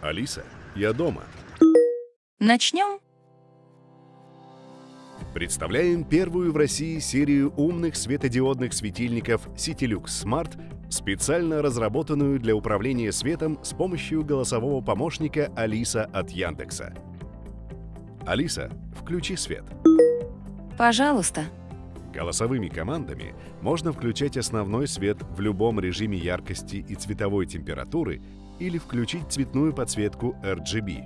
Алиса, я дома. Начнем? Представляем первую в России серию умных светодиодных светильников CityLux Smart, специально разработанную для управления светом с помощью голосового помощника Алиса от Яндекса. Алиса, включи свет. Пожалуйста. Голосовыми командами можно включать основной свет в любом режиме яркости и цветовой температуры или включить цветную подсветку RGB.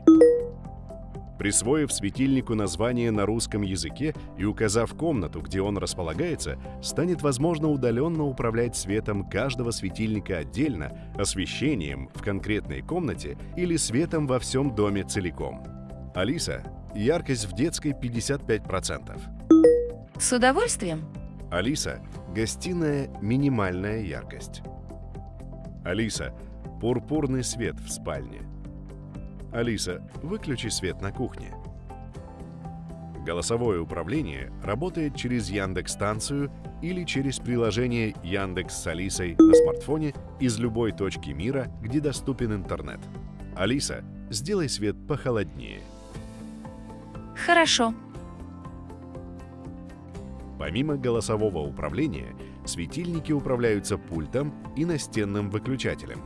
Присвоив светильнику название на русском языке и указав комнату, где он располагается, станет возможно удаленно управлять светом каждого светильника отдельно, освещением в конкретной комнате или светом во всем доме целиком. Алиса, яркость в детской 55%. С удовольствием. Алиса, гостиная минимальная яркость. Алиса, пурпурный свет в спальне. Алиса, выключи свет на кухне. Голосовое управление работает через Яндекс-станцию или через приложение Яндекс с Алисой на смартфоне из любой точки мира, где доступен интернет. Алиса, сделай свет похолоднее. Хорошо. Помимо голосового управления, светильники управляются пультом и настенным выключателем.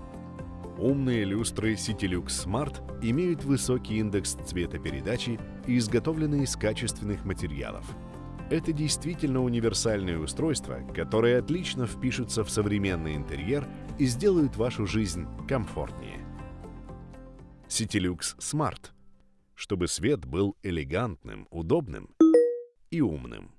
Умные люстры CityLux Smart имеют высокий индекс цветопередачи и изготовлены из качественных материалов. Это действительно универсальные устройства, которые отлично впишутся в современный интерьер и сделают вашу жизнь комфортнее. CityLux Smart. Чтобы свет был элегантным, удобным и умным.